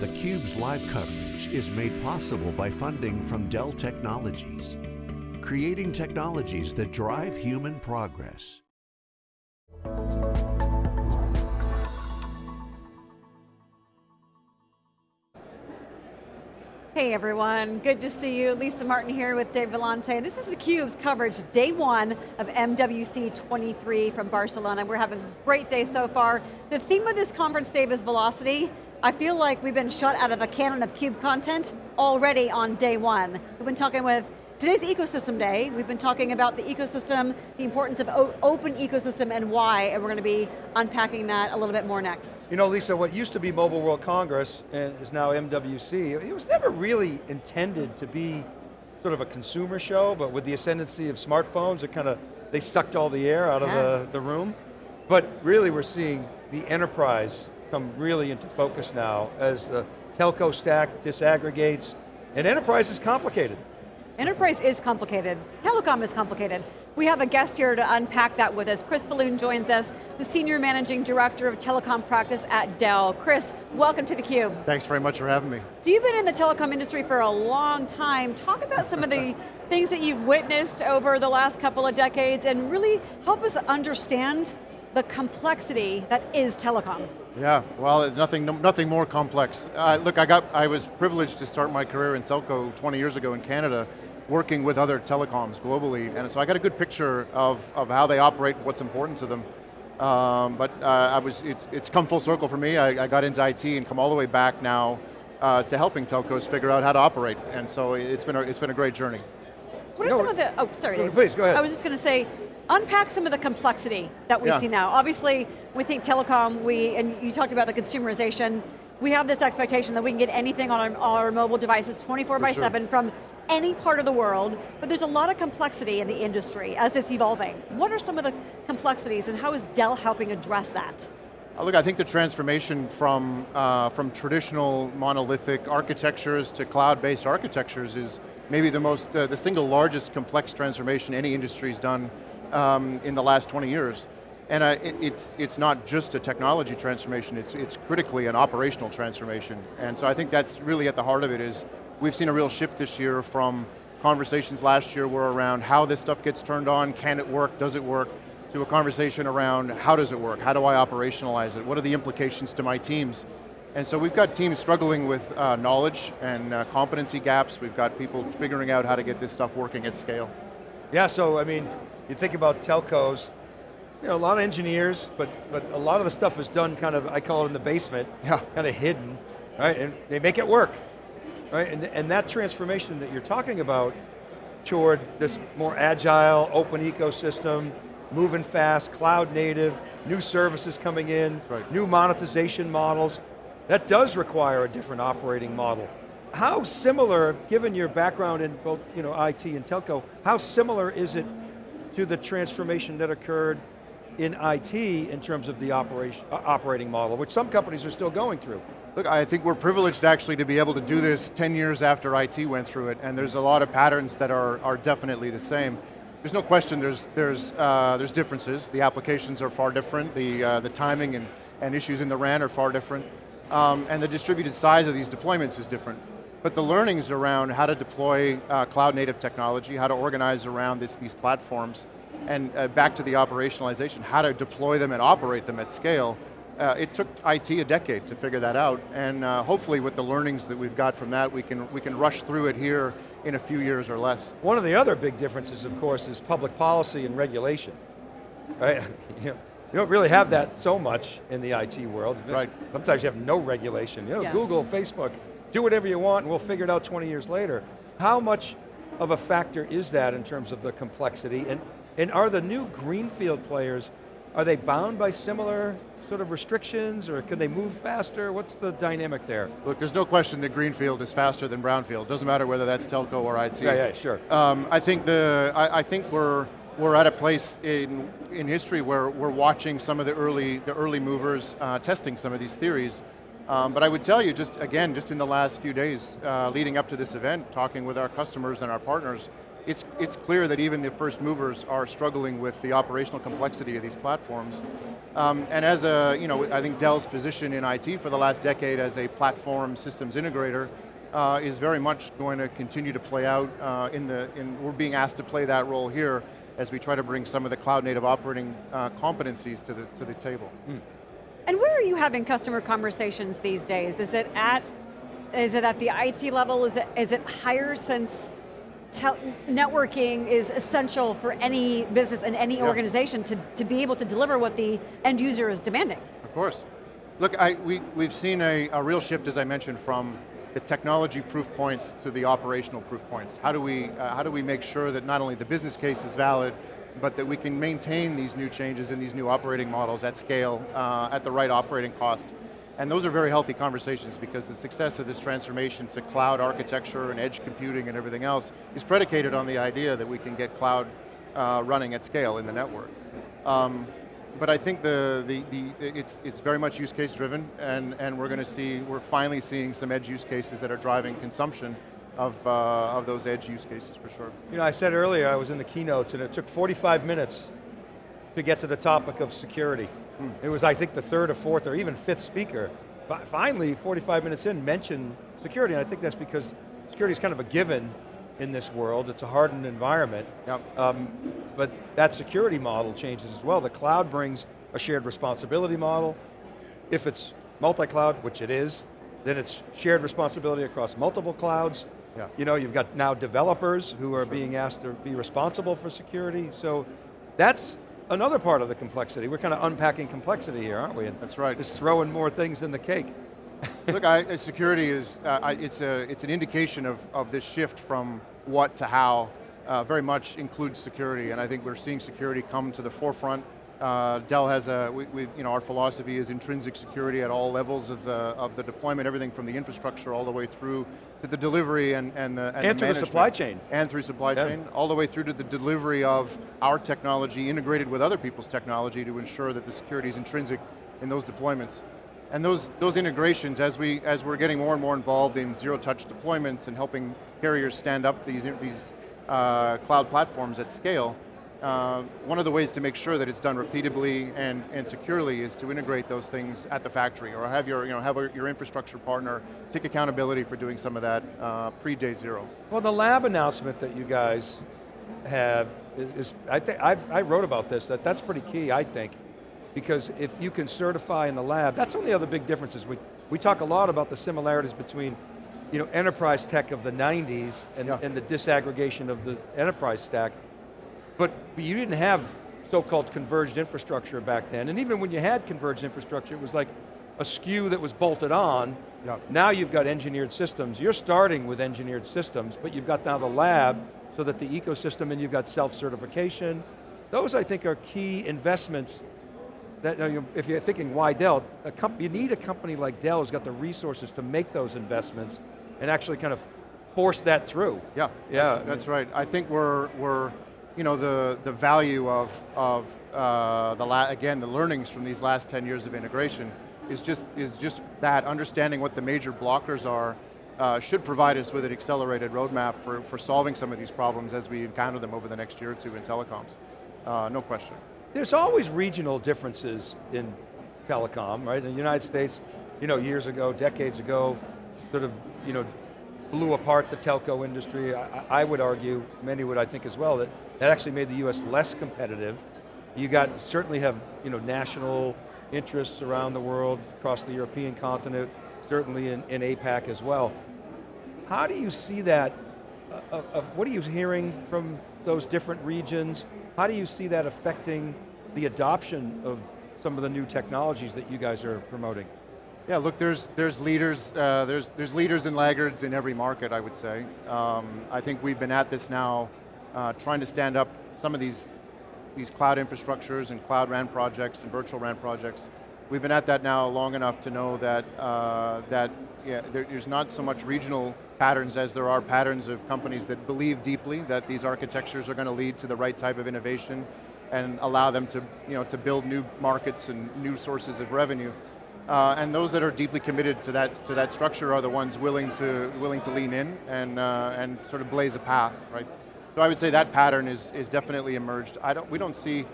theCUBE's live coverage is made possible by funding from Dell Technologies, creating technologies that drive human progress. Hey everyone, good to see you. Lisa Martin here with Dave Vellante. This is theCUBE's coverage of day one of MWC 23 from Barcelona. We're having a great day so far. The theme of this conference, Dave, is velocity. I feel like we've been shot out of a cannon of CUBE content already on day one. We've been talking with Today's Ecosystem Day. We've been talking about the ecosystem, the importance of open ecosystem and why, and we're going to be unpacking that a little bit more next. You know, Lisa, what used to be Mobile World Congress and is now MWC, it was never really intended to be sort of a consumer show, but with the ascendancy of smartphones, it kind of, they sucked all the air out yeah. of the, the room. But really we're seeing the enterprise come really into focus now as the telco stack disaggregates, and enterprise is complicated. Enterprise is complicated, telecom is complicated. We have a guest here to unpack that with us. Chris Falloon joins us, the Senior Managing Director of Telecom Practice at Dell. Chris, welcome to theCUBE. Thanks very much for having me. So you've been in the telecom industry for a long time. Talk about some of the things that you've witnessed over the last couple of decades and really help us understand the complexity that is telecom. Yeah, well, nothing, nothing more complex. Uh, look, I got, I was privileged to start my career in telco 20 years ago in Canada, working with other telecoms globally, and so I got a good picture of, of how they operate, what's important to them. Um, but uh, I was, it's, it's come full circle for me. I, I, got into IT and come all the way back now uh, to helping telcos figure out how to operate, and so it's been a, it's been a great journey. What are no, some of the, oh, sorry Dave. Please, go ahead. I was just going to say, unpack some of the complexity that we yeah. see now. Obviously, we think telecom, we, and you talked about the consumerization, we have this expectation that we can get anything on our, our mobile devices 24 For by sure. 7 from any part of the world, but there's a lot of complexity in the industry as it's evolving. What are some of the complexities and how is Dell helping address that? Uh, look, I think the transformation from, uh, from traditional monolithic architectures to cloud-based architectures is maybe the most, uh, the single largest complex transformation any industry's done um, in the last 20 years. And uh, it, it's, it's not just a technology transformation, it's, it's critically an operational transformation. And so I think that's really at the heart of it is, we've seen a real shift this year from conversations last year were around how this stuff gets turned on, can it work, does it work, to a conversation around how does it work, how do I operationalize it, what are the implications to my teams? And so we've got teams struggling with uh, knowledge and uh, competency gaps, we've got people figuring out how to get this stuff working at scale. Yeah, so I mean, you think about telcos, you know, a lot of engineers, but, but a lot of the stuff is done kind of, I call it in the basement, yeah. kind of hidden, right? And they make it work, right? And, and that transformation that you're talking about toward this more agile, open ecosystem, moving fast, cloud native, new services coming in, right. new monetization models, that does require a different operating model. How similar, given your background in both you know, IT and telco, how similar is it to the transformation that occurred in IT in terms of the operation, uh, operating model, which some companies are still going through. Look, I think we're privileged actually to be able to do this 10 years after IT went through it, and there's a lot of patterns that are, are definitely the same. There's no question there's, there's, uh, there's differences. The applications are far different, the, uh, the timing and, and issues in the RAN are far different, um, and the distributed size of these deployments is different. But the learnings around how to deploy uh, cloud native technology, how to organize around this, these platforms, and uh, back to the operationalization, how to deploy them and operate them at scale, uh, it took IT a decade to figure that out, and uh, hopefully with the learnings that we've got from that, we can, we can rush through it here in a few years or less. One of the other big differences, of course, is public policy and regulation. Right? you, don't really have that so much in the IT world. Right. Sometimes you have no regulation. You know, yeah. Google, Facebook, do whatever you want and we'll figure it out 20 years later. How much of a factor is that in terms of the complexity? And and are the new greenfield players, are they bound by similar sort of restrictions or can they move faster? What's the dynamic there? Look, there's no question that Greenfield is faster than Brownfield. Doesn't matter whether that's telco or IT. Yeah, yeah, sure. Um, I think the, I, I, think we're, we're at a place in, in history where we're watching some of the early, the early movers uh, testing some of these theories. Um, but I would tell you, just again, just in the last few days uh, leading up to this event, talking with our customers and our partners, it's, it's clear that even the first movers are struggling with the operational complexity of these platforms. Um, and as a, you know, I think Dell's position in IT for the last decade as a platform systems integrator uh, is very much going to continue to play out uh, in the, in, we're being asked to play that role here as we try to bring some of the cloud native operating uh, competencies to the, to the table. Mm. And where are you having customer conversations these days? Is it at, is it at the IT level? Is it, is it higher since networking is essential for any business and any yeah. organization to, to be able to deliver what the end user is demanding? Of course. Look, I, we, we've seen a, a real shift, as I mentioned, from the technology proof points to the operational proof points. How do we, uh, how do we make sure that not only the business case is valid, but that we can maintain these new changes and these new operating models at scale, uh, at the right operating cost. And those are very healthy conversations because the success of this transformation to cloud architecture and edge computing and everything else is predicated on the idea that we can get cloud uh, running at scale in the network. Um, but I think the, the, the, it's, it's very much use case driven and, and we're going to see, we're finally seeing some edge use cases that are driving consumption of, uh, of those edge use cases for sure. You know, I said earlier I was in the keynotes and it took 45 minutes to get to the topic of security. Hmm. It was, I think, the third or fourth or even fifth speaker. Finally, 45 minutes in, mentioned security, and I think that's because security is kind of a given in this world. It's a hardened environment. Yep. Um, but that security model changes as well. The cloud brings a shared responsibility model. If it's multi-cloud, which it is, then it's shared responsibility across multiple clouds. Yeah. You know, you've got now developers who are sure. being asked to be responsible for security. So that's another part of the complexity. We're kind of unpacking complexity here, aren't we? And that's right. Just throwing more things in the cake. Look, I, security is, uh, it's, a, it's an indication of, of this shift from what to how, uh, very much includes security, and I think we're seeing security come to the forefront. Uh, Dell has a, we, we, you know, our philosophy is intrinsic security at all levels of the, of the deployment, everything from the infrastructure all the way through to the delivery and, and the And, and the, the supply chain. And through supply yeah. chain, all the way through to the delivery of our technology integrated with other people's technology to ensure that the security is intrinsic in those deployments. And those, those integrations, as, we, as we're getting more and more involved in zero-touch deployments and helping carriers stand up these, these uh, cloud platforms at scale, uh, one of the ways to make sure that it's done repeatably and, and securely is to integrate those things at the factory or have your, you know, have a, your infrastructure partner take accountability for doing some of that uh, pre-day zero. Well, the lab announcement that you guys have is, is I, think I wrote about this, that that's pretty key, I think because if you can certify in the lab, that's one of the other big differences. We, we talk a lot about the similarities between you know, enterprise tech of the 90s and, yeah. and the disaggregation of the enterprise stack, but you didn't have so-called converged infrastructure back then, and even when you had converged infrastructure, it was like a SKU that was bolted on. Yeah. Now you've got engineered systems. You're starting with engineered systems, but you've got now the lab, so that the ecosystem, and you've got self-certification. Those, I think, are key investments that, you know, if you're thinking why Dell, you need a company like Dell who's got the resources to make those investments and actually kind of force that through. Yeah, yeah. That's, that's right. I think we're, we're you know, the, the value of, of uh, the, again, the learnings from these last 10 years of integration is just, is just that, understanding what the major blockers are uh, should provide us with an accelerated roadmap for, for solving some of these problems as we encounter them over the next year or two in telecoms. Uh, no question. There's always regional differences in telecom, right? In the United States, you know, years ago, decades ago, sort of, you know, blew apart the telco industry. I, I, would argue, many would I think as well, that that actually made the US less competitive. You got, certainly have, you know, national interests around the world, across the European continent, certainly in, in APAC as well. How do you see that, uh, of, what are you hearing from those different regions? How do you see that affecting the adoption of some of the new technologies that you guys are promoting? Yeah, look, there's there's leaders, uh, there's there's leaders and laggards in every market. I would say. Um, I think we've been at this now, uh, trying to stand up some of these these cloud infrastructures and cloud RAN projects and virtual RAN projects. We've been at that now long enough to know that uh, that yeah, there, there's not so much regional patterns as there are patterns of companies that believe deeply that these architectures are going to lead to the right type of innovation and allow them to, you know, to build new markets and new sources of revenue. Uh, and those that are deeply committed to that, to that structure are the ones willing to, willing to lean in and, uh, and sort of blaze a path, right? So I would say that pattern is, is definitely emerged. I don't, we don't see,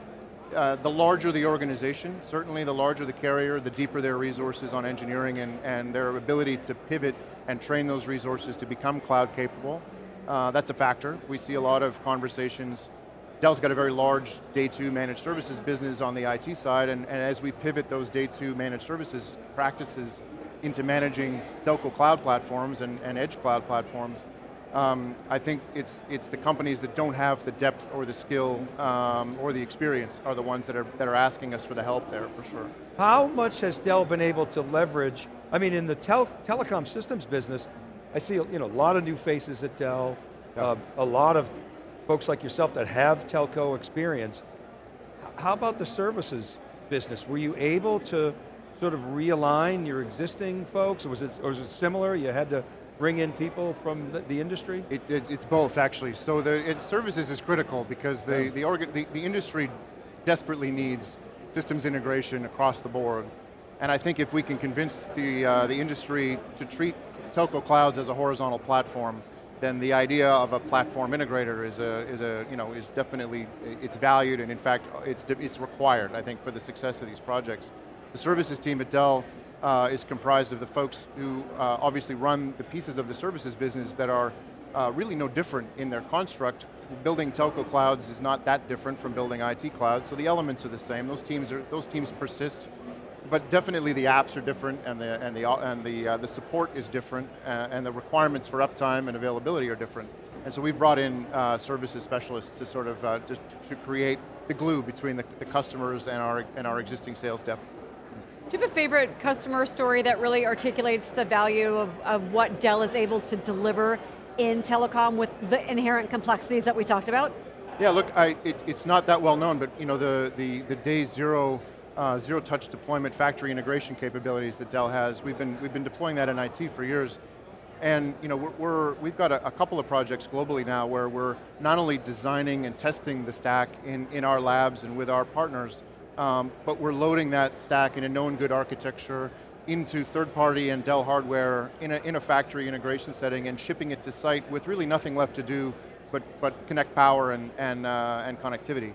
uh, the larger the organization, certainly the larger the carrier, the deeper their resources on engineering and, and their ability to pivot and train those resources to become cloud capable. Uh, that's a factor. We see a lot of conversations. Dell's got a very large day two managed services business on the IT side, and, and as we pivot those day two managed services practices into managing telco cloud platforms and, and edge cloud platforms, um, I think it's, it's the companies that don't have the depth or the skill um, or the experience are the ones that are, that are asking us for the help there, for sure. How much has Dell been able to leverage, I mean in the tel telecom systems business, I see you know, a lot of new faces at Dell, yep. uh, a lot of folks like yourself that have telco experience. How about the services business? Were you able to sort of realign your existing folks? Or was it, or was it similar? You had to bring in people from the, the industry? It, it, it's both actually. So the it, services is critical because the, yeah. the, organ, the, the industry desperately needs systems integration across the board. And I think if we can convince the, uh, the industry to treat telco clouds as a horizontal platform, then the idea of a platform integrator is a, is a, you know, is definitely, it's valued and in fact, it's, it's required, I think, for the success of these projects. The services team at Dell uh, is comprised of the folks who uh, obviously run the pieces of the services business that are uh, really no different in their construct. Building telco clouds is not that different from building IT clouds, so the elements are the same. Those teams, are, those teams persist, but definitely the apps are different and the, and the, and the, uh, the support is different uh, and the requirements for uptime and availability are different. And so we've brought in uh, services specialists to sort of, to, to create the glue between the, the customers and our, and our existing sales depth. Do you have a favorite customer story that really articulates the value of, of what Dell is able to deliver in telecom with the inherent complexities that we talked about? Yeah, look, I, it, it's not that well known, but you know the, the, the day zero, uh, zero touch deployment factory integration capabilities that Dell has, we've been, we've been deploying that in IT for years. And you know, we're, we have got a, a, couple of projects globally now where we're not only designing and testing the stack in, in our labs and with our partners, um, but we're loading that stack in a known good architecture into third-party and Dell hardware in a, in a factory integration setting and shipping it to site with really nothing left to do but, but connect power and, and, uh, and connectivity.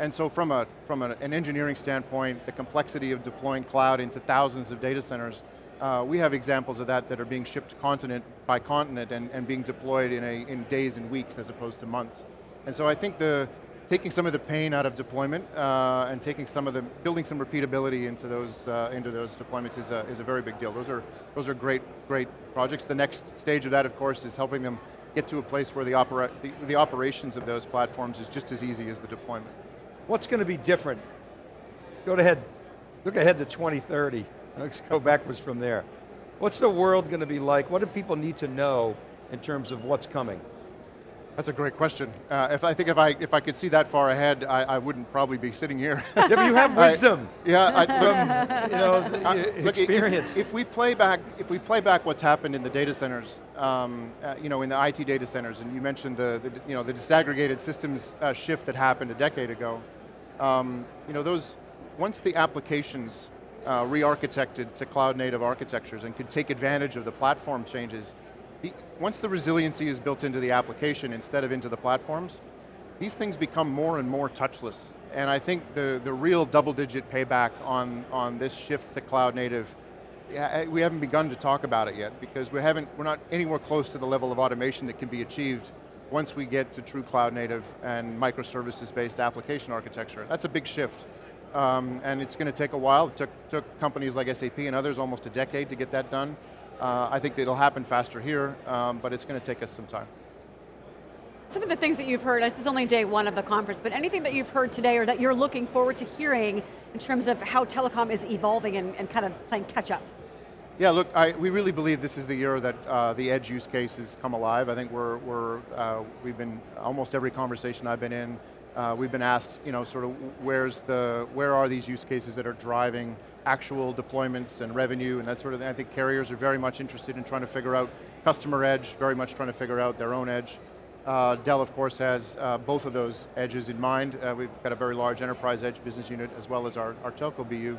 And so from, a, from an engineering standpoint, the complexity of deploying cloud into thousands of data centers, uh, we have examples of that that are being shipped continent by continent and, and being deployed in, a, in days and weeks as opposed to months. And so I think the, taking some of the pain out of deployment uh, and taking some of the, building some repeatability into those, uh, into those deployments is a, is a very big deal. Those are, those are great, great projects. The next stage of that, of course, is helping them get to a place where the, opera, the, the operations of those platforms is just as easy as the deployment. What's going to be different? Go ahead, look ahead to 2030. Let's go backwards from there. What's the world going to be like? What do people need to know in terms of what's coming? That's a great question. Uh, if I think if I if I could see that far ahead, I, I wouldn't probably be sitting here. yeah, but you have wisdom. I, yeah, I, look, you know, uh, experience. If, if, we play back, if we play back what's happened in the data centers, um, uh, you know, in the IT data centers, and you mentioned the, the you know the disaggregated systems uh, shift that happened a decade ago. Um, you know, those once the applications uh, re-architected to cloud native architectures and could take advantage of the platform changes, the, once the resiliency is built into the application instead of into the platforms, these things become more and more touchless. And I think the, the real double digit payback on, on this shift to cloud native, we haven't begun to talk about it yet because we haven't, we're not anywhere close to the level of automation that can be achieved once we get to true cloud native and microservices based application architecture. That's a big shift. Um, and it's going to take a while. It took, took companies like SAP and others almost a decade to get that done. Uh, I think it'll happen faster here, um, but it's going to take us some time. Some of the things that you've heard, this is only day one of the conference, but anything that you've heard today or that you're looking forward to hearing in terms of how telecom is evolving and, and kind of playing catch up? Yeah, look, I, we really believe this is the year that uh, the edge use cases come alive. I think we're, we're uh, we've been, almost every conversation I've been in, uh, we've been asked, you know, sort of where's the, where are these use cases that are driving actual deployments and revenue and that sort of thing. I think carriers are very much interested in trying to figure out customer edge, very much trying to figure out their own edge. Uh, Dell, of course, has uh, both of those edges in mind. Uh, we've got a very large enterprise edge business unit as well as our, our telco BU.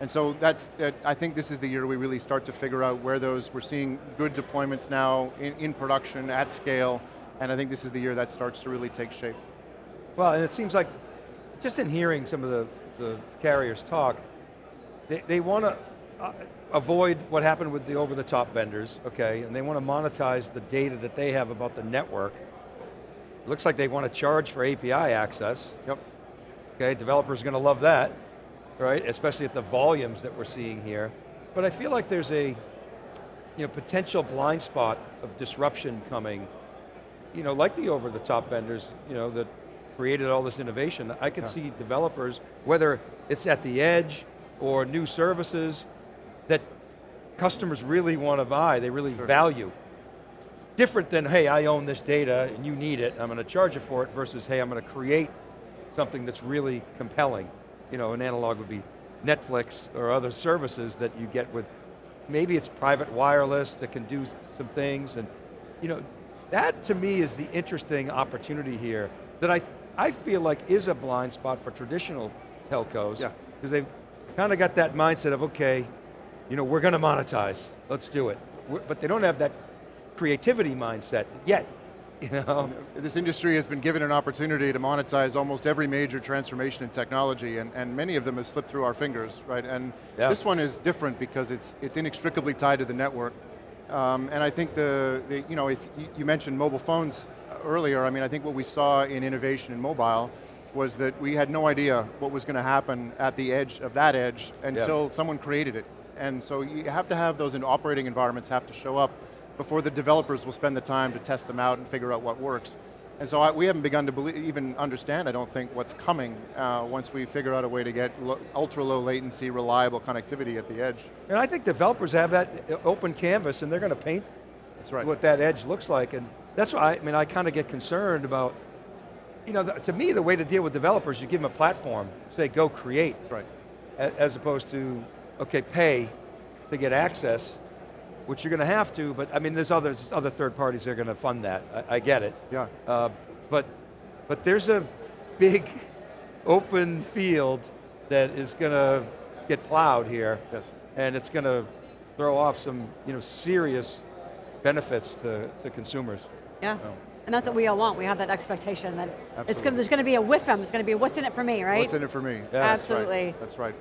And so that's, I think this is the year we really start to figure out where those, we're seeing good deployments now in, in production, at scale, And I think this is the year that starts to really take shape. Well, and it seems like, just in hearing some of the, the carriers talk, they, they want to uh, avoid what happened with the over-the-top vendors, okay, and they want to monetize the data that they have about the network. Looks like they want to charge for API access. Yep. Okay, developers are going to love that, right? Especially at the volumes that we're seeing here. But I feel like there's a you know, potential blind spot of disruption coming, you know, like the over-the-top vendors, you know, that created all this innovation. I could Yeah. see developers, whether it's at the edge or new services, that customers really want to buy, they really value. Different than, hey, I own this data and you need it, I'm going to charge you for it, versus, hey, I'm going to create something that's really compelling. You know, an analog would be Netflix or other services that you get with, maybe it's private wireless that can do some things, and you know, that to me is the interesting opportunity here that I, I feel like is a blind spot for traditional telcos. Yeah. Because they've kind of got that mindset of, okay, you know, we're going to monetize, let's do it. We're- But they don't have that creativity mindset yet, you know? This industry has been given an opportunity to monetize almost every major transformation in technology, and, and many of them have slipped through our fingers, right? And Yeah. this one is different because it's, it's inextricably tied to the network. Um, and I think the, the, you know, if you, you mentioned mobile phones earlier, I mean, I think what we saw in innovation in mobile was that we had no idea what was going to happen at the edge of that edge until someone created it. And so you have to have those in operating environments have to show up before the developers will spend the time to test them out and figure out what works. And so I, we haven't begun to believe, even understand, I don't think, what's coming uh, once we figure out a way to get lo ultra low latency, reliable connectivity at the edge. And I think developers have that uh, open canvas and they're going to paint That's right. what that edge looks like. And that's why, I mean, I kind of get concerned about, you know, the, to me, the way to deal with developers, you give them a platform, say, go create, That's right. as opposed to, okay, pay to get access, which you're going to have to, but I mean, there's others, other third parties that are going to fund that. I, I get it. Yeah. Uh, but, but there's a big open field that is going to get plowed here. Yes. And it's going to throw off some you know, serious benefits to, to consumers. Yeah. And that's what we all want. We have that expectation that it's Absolutely. going, there's going to be a whiff whiffum. It's going to be what's in it for me, right? What's in it for me? Yeah. That's right. Absolutely. That's right.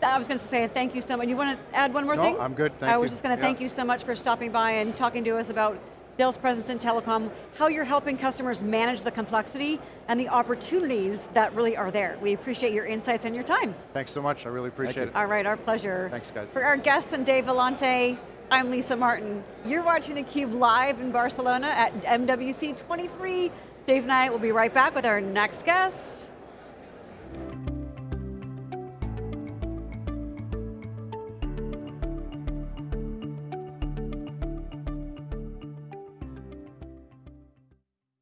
Bruce, I was going to say thank you so much. You want to add one more No, thing? I'm good, thank you. I was you. just going to Yeah. thank you so much for stopping by and talking to us about Dell's presence in telecom, how you're helping customers manage the complexity and the opportunities that really are there. We appreciate your insights and your time. Thanks so much, I really appreciate it. All right, our pleasure. Thanks, guys. For our guests and Dave Vellante, I'm Lisa Martin. You're watching theCUBE live in Barcelona at MWC 23. Dave and I will be right back with our next guest.